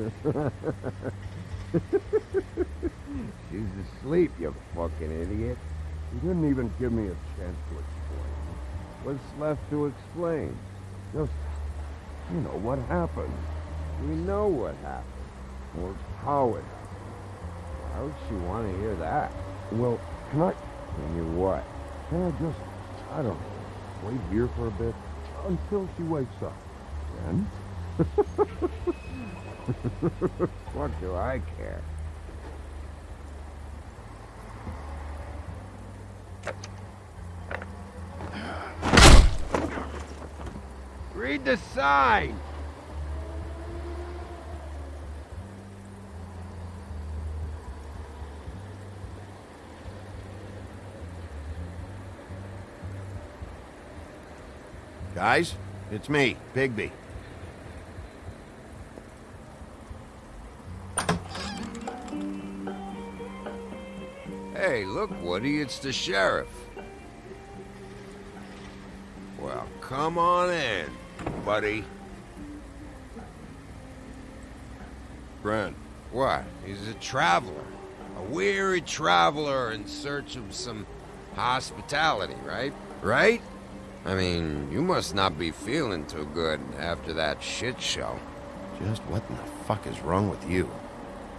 She's asleep, you fucking idiot. You didn't even give me a chance to explain. What's left to explain? Just, you know, what happened. We know what happened. Or how it happened. Why would she want to hear that? Well, can I... Can you what? Can I just... I don't know. Wait here for a bit until she wakes up. Then... what do I care? Read the sign! Guys, it's me, Bigby. Woody, it's the sheriff. Well, come on in, buddy. Brent, What? He's a traveler. A weary traveler in search of some hospitality, right? Right? I mean, you must not be feeling too good after that shit show. just what in the fuck is wrong with you?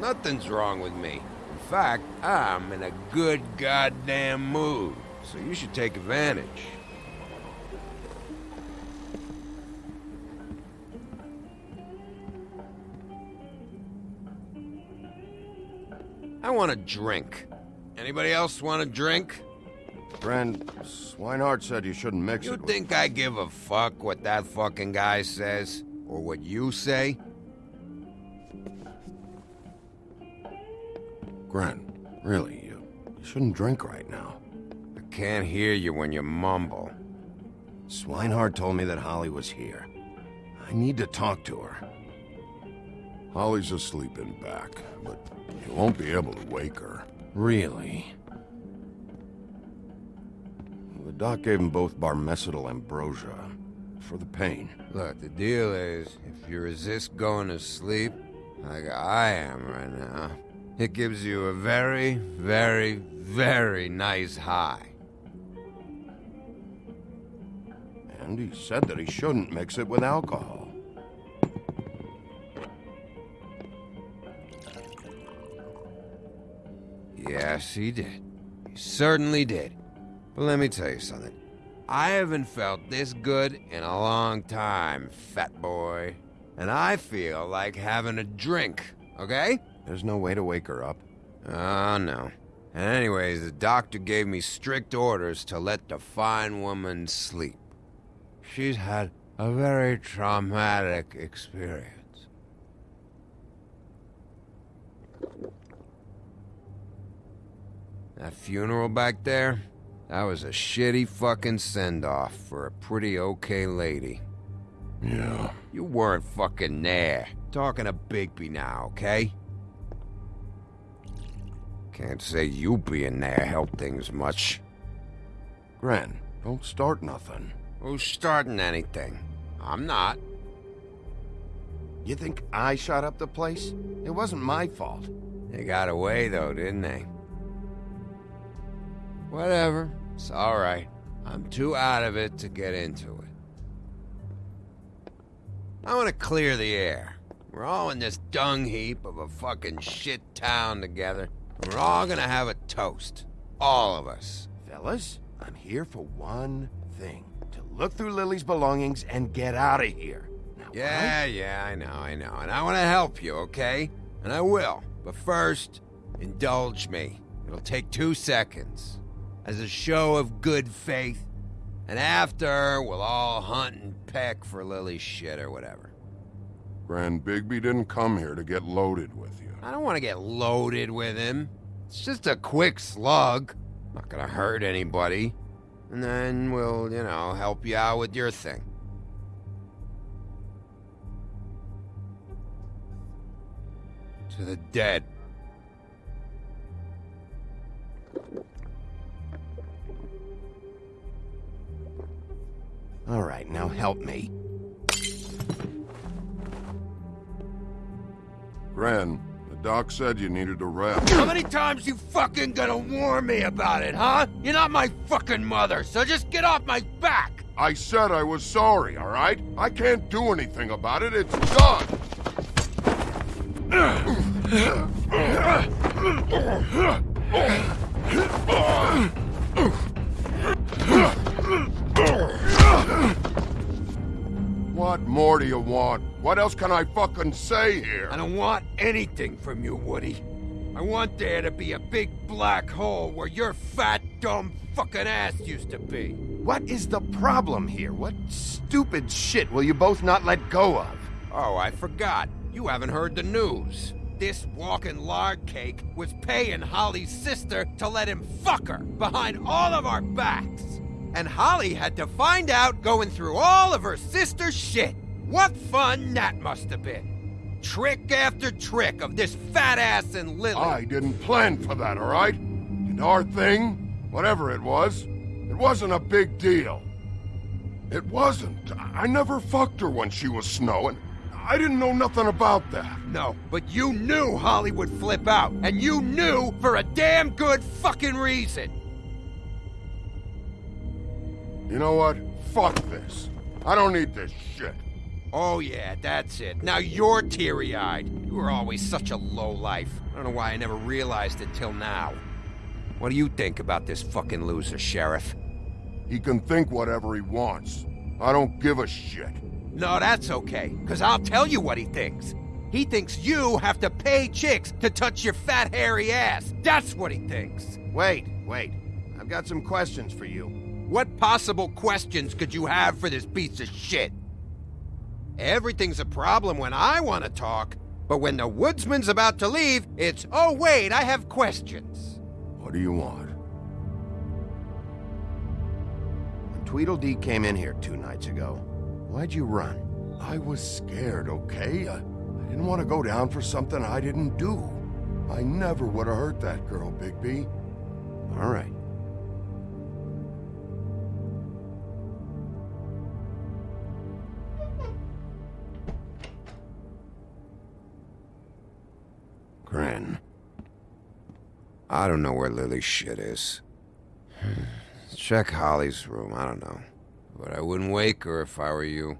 Nothing's wrong with me. In fact, I'm in a good goddamn mood. So you should take advantage. I want a drink. Anybody else want a drink? Friend, Swineheart said you shouldn't mix You it with... think I give a fuck what that fucking guy says? Or what you say? Gren, really, you, you shouldn't drink right now. I can't hear you when you mumble. Swineheart told me that Holly was here. I need to talk to her. Holly's asleep in back, but you won't be able to wake her. Really? The doc gave him both Barmecidal ambrosia for the pain. Look, the deal is, if you resist going to sleep, like I am right now, it gives you a very, very, very nice high. And he said that he shouldn't mix it with alcohol. Yes, he did. He certainly did. But let me tell you something. I haven't felt this good in a long time, fat boy. And I feel like having a drink, okay? There's no way to wake her up. Oh, no. Anyways, the doctor gave me strict orders to let the fine woman sleep. She's had a very traumatic experience. That funeral back there, that was a shitty fucking send-off for a pretty okay lady. Yeah. You weren't fucking there. Talking to Bigby now, okay? Can't say you being there helped things much. Gren, don't start nothing. Who's starting anything? I'm not. You think I shot up the place? It wasn't my fault. They got away though, didn't they? Whatever. It's alright. I'm too out of it to get into it. I want to clear the air. We're all in this dung heap of a fucking shit town together. And We're all gonna have a toast. All of us. Fellas, I'm here for one thing. To look through Lily's belongings and get out of here. Now, Yeah, yeah, I know, I know. And I want to help you, okay? And I will. But first, indulge me. It'll take two seconds. As a show of good faith. And after, we'll all hunt and peck for Lily's shit or whatever. Gren Bigby didn't come here to get loaded with you. I don't want to get loaded with him. It's just a quick slug. Not gonna hurt anybody. And then we'll, you know, help you out with your thing. To the dead. All right, now help me. Gren, doc said you needed a rest. How many times you fucking gonna warn me about it, huh? You're not my fucking mother, so just get off my back! I said I was sorry, all right? I can't do anything about it. It's done. What more do you want? What else can I fucking say here? I don't want anything from you, Woody. I want there to be a big black hole where your fat, dumb fucking ass used to be. What is the problem here? What stupid shit will you both not let go of? Oh, I forgot. You haven't heard the news. This walking lard cake was paying Holly's sister to let him fuck her behind all of our backs. And Holly had to find out going through all of her sister's shit. What fun that must have been. Trick after trick of this fat ass and Lily. I didn't plan for that, all right? And our thing, whatever it was, it wasn't a big deal. It wasn't. I never fucked her when she was snowing. I didn't know nothing about that. No, but you knew Holly would flip out, and you knew for a damn good fucking reason. You know what? Fuck this. I don't need this shit. Oh yeah, that's it. Now you're teary-eyed. You were always such a low life. I don't know why I never realized it till now. What do you think about this fucking loser, Sheriff? He can think whatever he wants. I don't give a shit. No, that's okay, because I'll tell you what he thinks. He thinks you have to pay chicks to touch your fat, hairy ass. That's what he thinks. Wait, wait. I've got some questions for you. What possible questions could you have for this piece of shit? Everything's a problem when I want to talk, but when the woodsman's about to leave, it's, oh wait, I have questions. What do you want? When Tweedledee came in here two nights ago, why'd you run? I was scared, okay? I, I didn't want to go down for something I didn't do. I never would have hurt that girl, Bigby. All right. I don't know where Lily's shit is. Check Holly's room, I don't know. But I wouldn't wake her if I were you.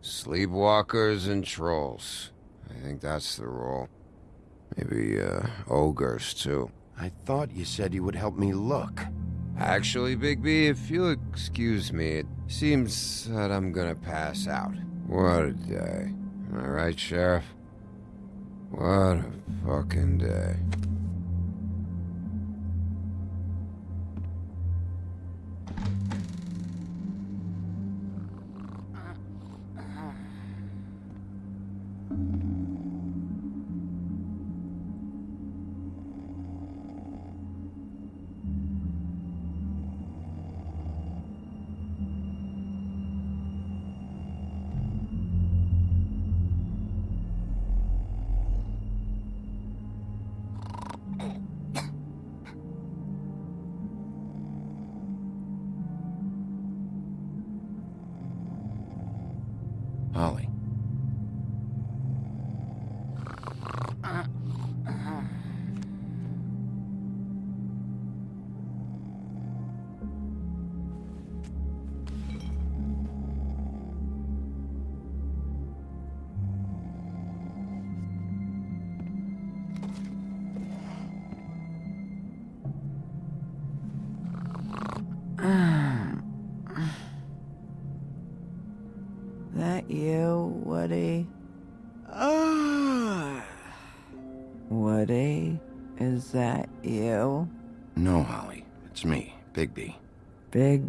Sleepwalkers and trolls. I think that's the rule. Maybe, uh, ogres, too. I thought you said you would help me look. Actually, Big B, if you'll excuse me, it seems that I'm gonna pass out. What a day. Am I right, Sheriff? What a fucking day. Holly.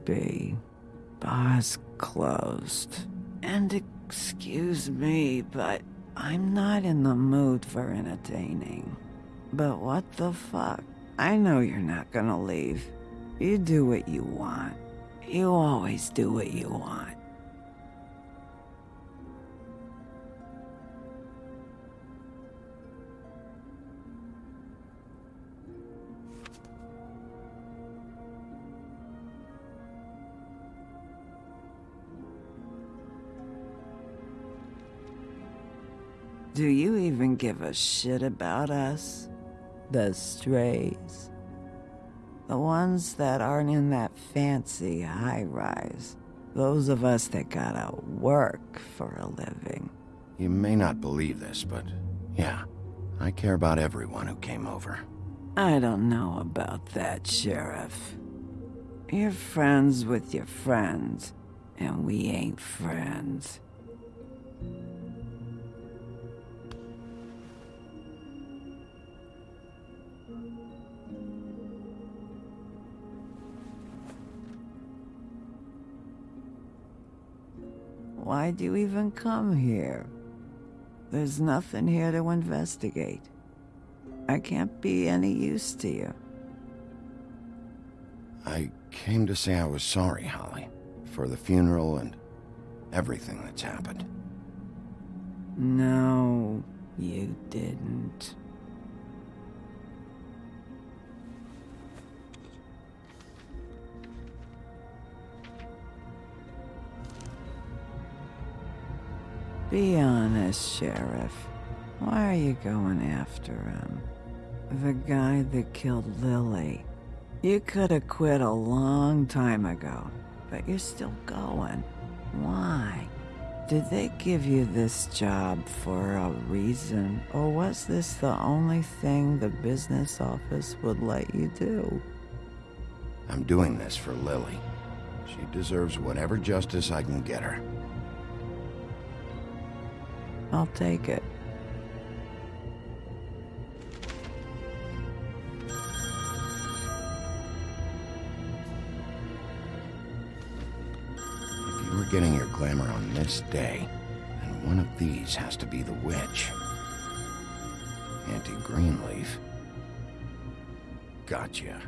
Bigby. Bar's closed. And excuse me, but I'm not in the mood for entertaining. But what the fuck? I know you're not gonna leave. You do what you want. You always do what you want. Do you even give a shit about us? The strays? The ones that aren't in that fancy high rise. Those of us that gotta work for a living. You may not believe this, but yeah, I care about everyone who came over. I don't know about that, Sheriff. You're friends with your friends, and we ain't friends. Why'd you even come here? There's nothing here to investigate. I can't be any use to you. I came to say I was sorry, Holly, for the funeral and everything that's happened. No, you didn't. Be honest, Sheriff. Why are you going after him? The guy that killed Lily. You could have quit a long time ago, but you're still going. Why? Did they give you this job for a reason, or was this the only thing the business office would let you do? I'm doing this for Lily. She deserves whatever justice I can get her. I'll take it. If you were getting your glamour on this day, then one of these has to be the witch. Auntie Greenleaf. Gotcha.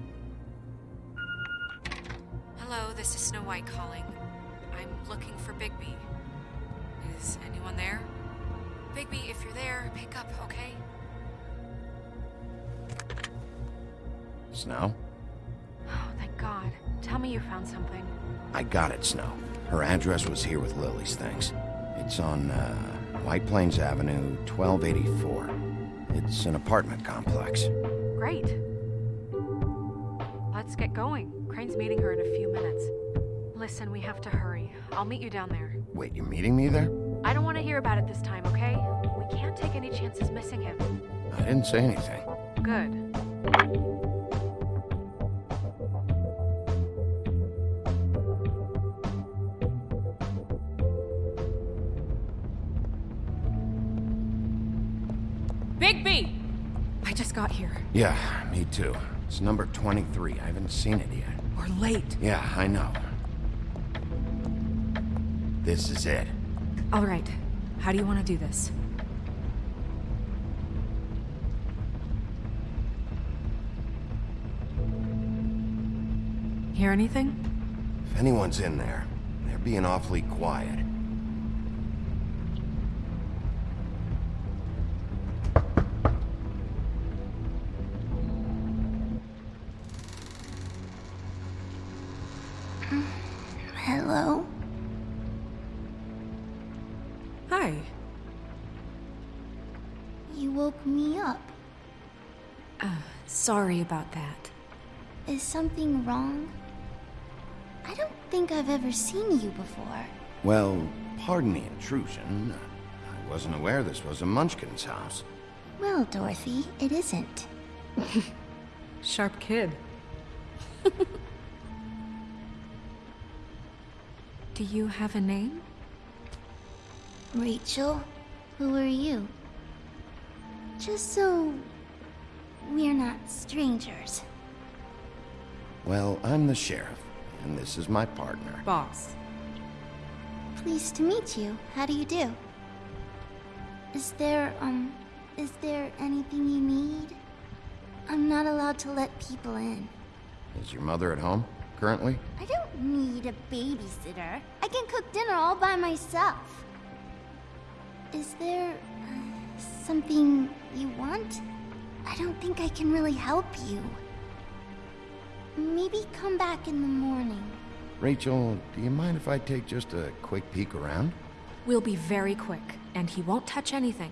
Hello, this is Snow White calling. I'm looking for Bigby. Is anyone there? Bigby, if you're there, pick up, okay? Snow? Oh, thank God. Tell me you found something. I got it, Snow. Her address was here with Lily's things. It's on, uh, White Plains Avenue, 1284. It's an apartment complex. Great. Let's get going. Crane's meeting her in a few minutes. Listen, we have to hurry. I'll meet you down there. Wait, you're meeting me there? I don't want to hear about it this time, okay? We can't take any chances missing him. I didn't say anything. Good. Bigby! I just got here. Yeah, me too. It's number 23. I haven't seen it yet. We're late. Yeah, I know. This is it. All right. How do you want to do this? Hear anything? If anyone's in there, they're being awfully quiet. Sorry about that. Is something wrong? I don't think I've ever seen you before. Well, pardon the intrusion. I wasn't aware this was a Munchkin's house. Well, Dorothy, it isn't. Sharp kid. do you have a name? Rachel, who are you? Just so we're not strangers. Well, I'm the sheriff, and this is my partner. Boss. Pleased to meet you. How do you do? Is there, um, is there anything you need? I'm not allowed to let people in. Is your mother at home, currently? I don't need a babysitter. I can cook dinner all by myself. Is there uh, something you want? I don't think I can really help you. Maybe come back in the morning. Rachel, do you mind if I take just a quick peek around? We'll be very quick, and he won't touch anything.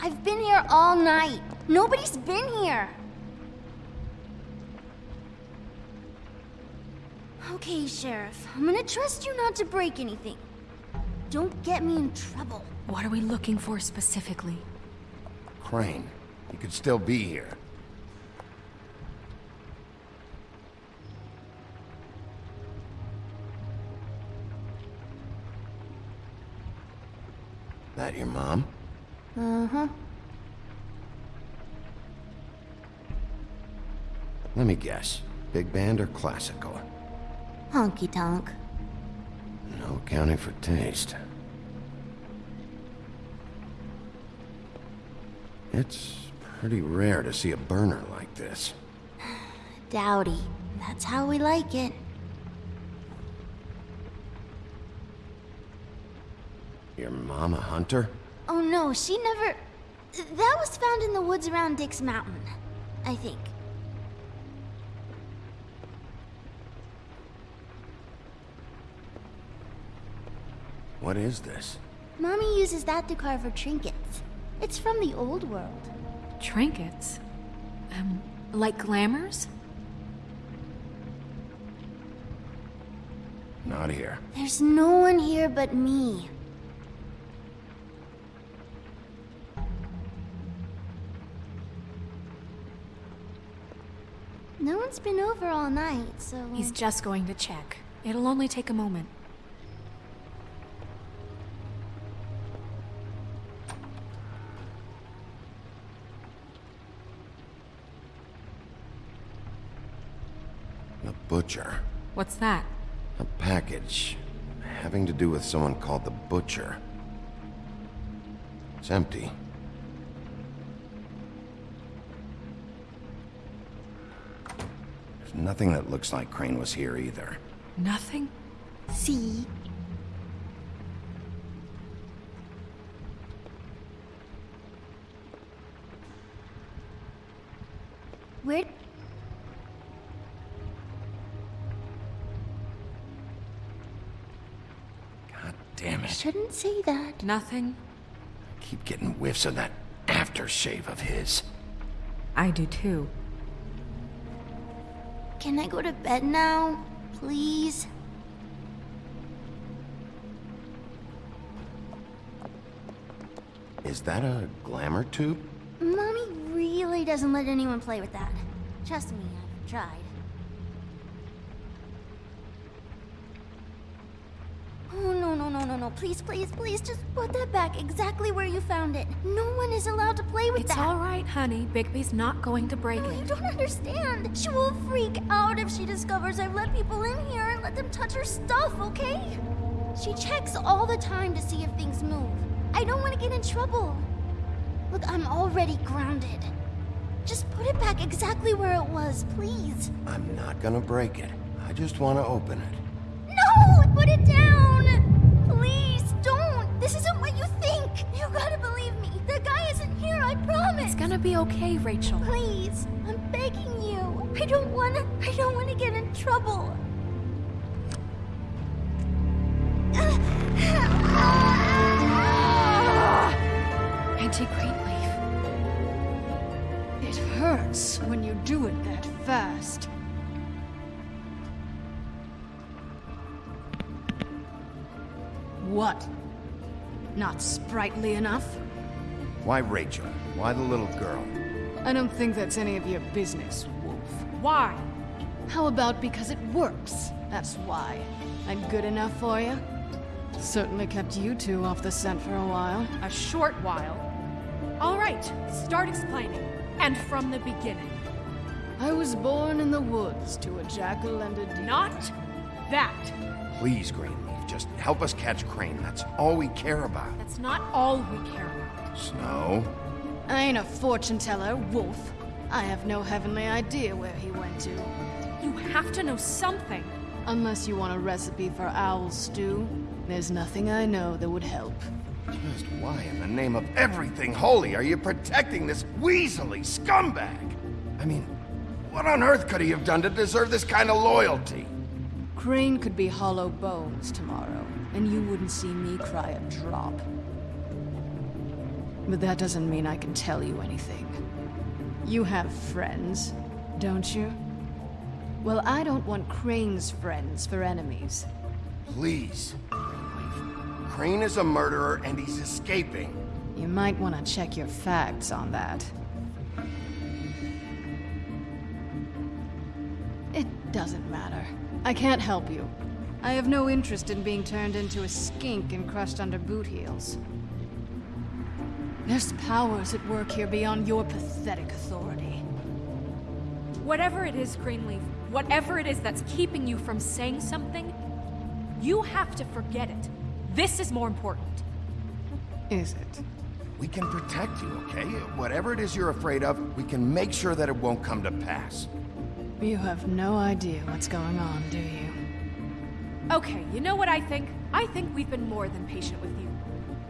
I've been here all night. Nobody's been here. Okay, Sheriff. I'm gonna trust you not to break anything. Don't get me in trouble. What are we looking for specifically? Crane. He could still be here. That your mom? Uh-huh. Let me guess. Big band or classical? Honky tonk. No accounting for taste. It's pretty rare to see a burner like this. Dowdy. That's how we like it. Your mom a hunter? Oh no, she never... That was found in the woods around Dick's Mountain. I think. What is this? Mommy uses that to carve her trinkets. It's from the old world. Trinkets? Um, like glamours? Not here. There's no one here but me. No one's been over all night, so... He's just going to check. It'll only take a moment. Butcher. What's that? A package having to do with someone called the Butcher. It's empty. There's nothing that looks like Crane was here either. Nothing? See? Shouldn't say that. Nothing? Keep getting whiffs of that aftershave of his. I do too. Can I go to bed now? Please? Is that a glamour tube? Mommy really doesn't let anyone play with that. Trust me, I've tried. Oh, no, no, no, no, no. Please, please, please, just put that back exactly where you found it. No one is allowed to play with It's that. It's all right, honey. Bigby's not going to break No, you don't understand. She will freak out if she discovers I've let people in here and let them touch her stuff, okay? She checks all the time to see if things move. I don't want to get in trouble. Look, I'm already grounded. Just put it back exactly where it was, please. I'm not gonna break it. I just want to open it. No! Put it down! Gonna be okay, Rachel. Please, I'm begging you. I don't wanna. I don't wanna get in trouble. Auntie Greenleaf. It hurts when you do it that fast. What? Not sprightly enough? Why Rachel? Why the little girl? I don't think that's any of your business, Wolf. Why? How about because it works? That's why. I'm good enough for you? Certainly kept you two off the scent for a while. A short while. All right, start explaining. And from the beginning. I was born in the woods to a jackal and a deer. Not that. Please, Greenleaf, just help us catch Crane. That's all we care about. That's not all we care about. Snow? I ain't a fortune teller, Wolf. I have no heavenly idea where he went to. You have to know something. Unless you want a recipe for owl stew, there's nothing I know that would help. Just why in the name of everything holy are you protecting this weaselly scumbag? I mean, what on earth could he have done to deserve this kind of loyalty? Crane could be hollow bones tomorrow, and you wouldn't see me cry a drop. But that doesn't mean I can tell you anything. You have friends, don't you? Well, I don't want Crane's friends for enemies. Please. Crane is a murderer and he's escaping. You might want to check your facts on that. It doesn't matter. I can't help you. I have no interest in being turned into a skink and crushed under boot heels. There's powers at work here beyond your pathetic authority. Whatever it is, Greenleaf, whatever it is that's keeping you from saying something, you have to forget it. This is more important. Is it? We can protect you, okay? Whatever it is you're afraid of, we can make sure that it won't come to pass. You have no idea what's going on, do you? Okay, you know what I think? I think we've been more than patient with you.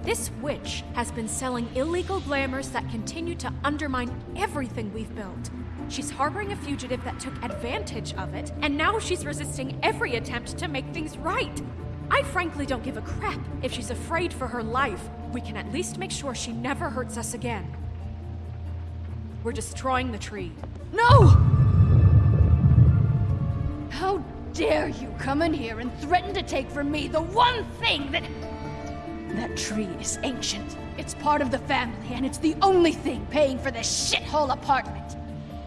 This witch has been selling illegal glamours that continue to undermine everything we've built. She's harboring a fugitive that took advantage of it, and now she's resisting every attempt to make things right. I frankly don't give a crap if she's afraid for her life. We can at least make sure she never hurts us again. We're destroying the tree. No! How dare you come in here and threaten to take from me the one thing that... That tree is ancient. It's part of the family, and it's the only thing paying for this shithole apartment.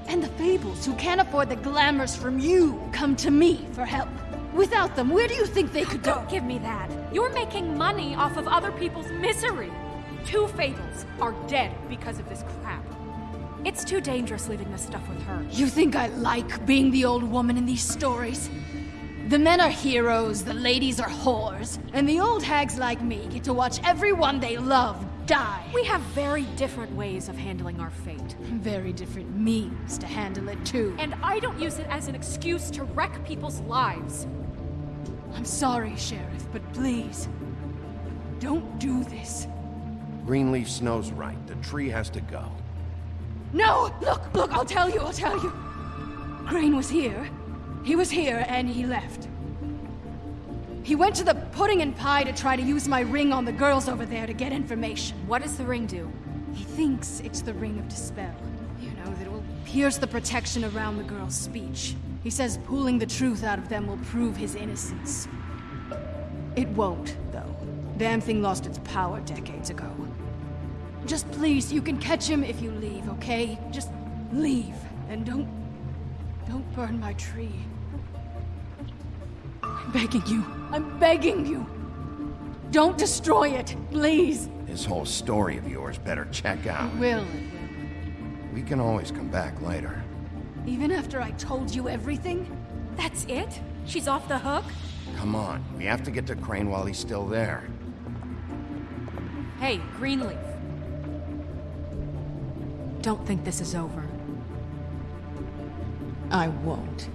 And the Fables, who can't afford the glamours from you, come to me for help. Without them, where do you think they could go? Don't give me that. You're making money off of other people's misery. Two Fables are dead because of this crap. It's too dangerous leaving this stuff with her. You think I like being the old woman in these stories? The men are heroes, the ladies are whores, and the old hags like me get to watch everyone they love die. We have very different ways of handling our fate. Very different means to handle it, too. And I don't use it as an excuse to wreck people's lives. I'm sorry, Sheriff, but please, don't do this. Greenleaf Snow's right. The tree has to go. No! Look, look, I'll tell you, I'll tell you. Crane was here. He was here, and he left. He went to the pudding and pie to try to use my ring on the girls over there to get information. What does the ring do? He thinks it's the ring of dispel. You know, that it will pierce the protection around the girl's speech. He says pulling the truth out of them will prove his innocence. It won't, though. Damn thing lost its power decades ago. Just please, you can catch him if you leave, okay? Just leave, and don't... don't burn my tree. I'm begging you. I'm begging you. Don't destroy it, please. This whole story of yours better check out. It will, it will. We can always come back later. Even after I told you everything? That's it? She's off the hook? Come on, we have to get to Crane while he's still there. Hey, Greenleaf. Don't think this is over. I won't.